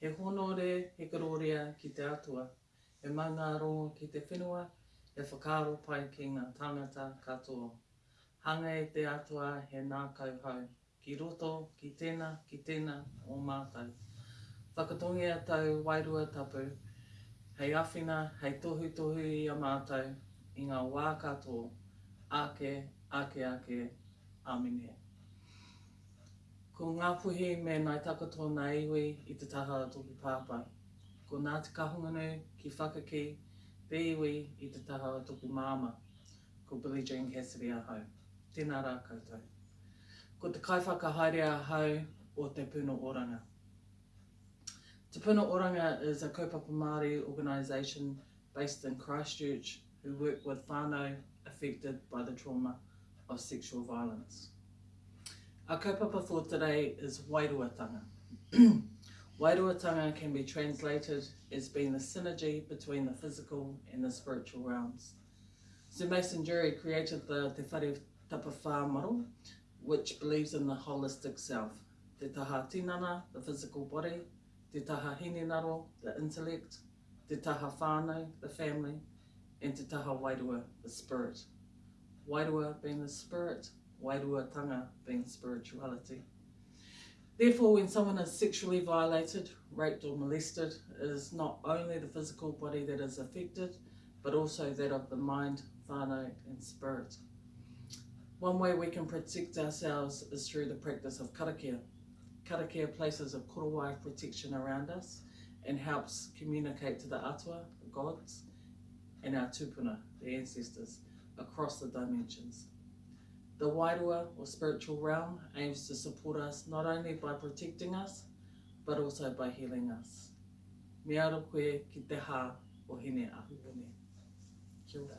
He honore, he kororia ki te Atua, he maungārongo ki te whenua, he whakaaro pai ki ngā tāngata katoa. Hanga e te Atua he nākau hau, ki roto, ki tēnā, ki tēnā o mātou. Whakatongia tau Wairua Tapu, hei awhina, hei tohutohu i a mātou, i ngā wā katoa, ake, ake ake. Amine. Ko Ngapuhi me Ngai Takoto na iwi i te taha o toku papa. Ko Nati Kahungunu ki Whakaki te iwi i te taha o toku mama. Ko Billie Jean Cassidy ahau. Tena ra koutou. Ko te kaiwhakahaere ahau o Te Puno Oranga. Te Puno Oranga is a kaupapa Māori organisation based in Christchurch, who work with whānau affected by the trauma of sexual violence. A kaupapa for today is wairuatanga. wairuatanga can be translated as being the synergy between the physical and the spiritual realms. So Mason Jury created the Te Whare Tapawha model, which believes in the holistic self. Te taha tinana, the physical body, te taha hinenaro, the intellect, te taha whānau, the family, and te taha wairua, the spirit. Wairua being the spirit, Wairua-tanga being spirituality. Therefore, when someone is sexually violated, raped or molested, it is not only the physical body that is affected, but also that of the mind, whānau and spirit. One way we can protect ourselves is through the practice of karakia. Karakia places a korowai protection around us and helps communicate to the atua, the gods, and our tupuna, the ancestors, across the dimensions. The Wairua or spiritual realm aims to support us not only by protecting us, but also by healing us. Me ara koe ki te ha o hine ahu Kia ora.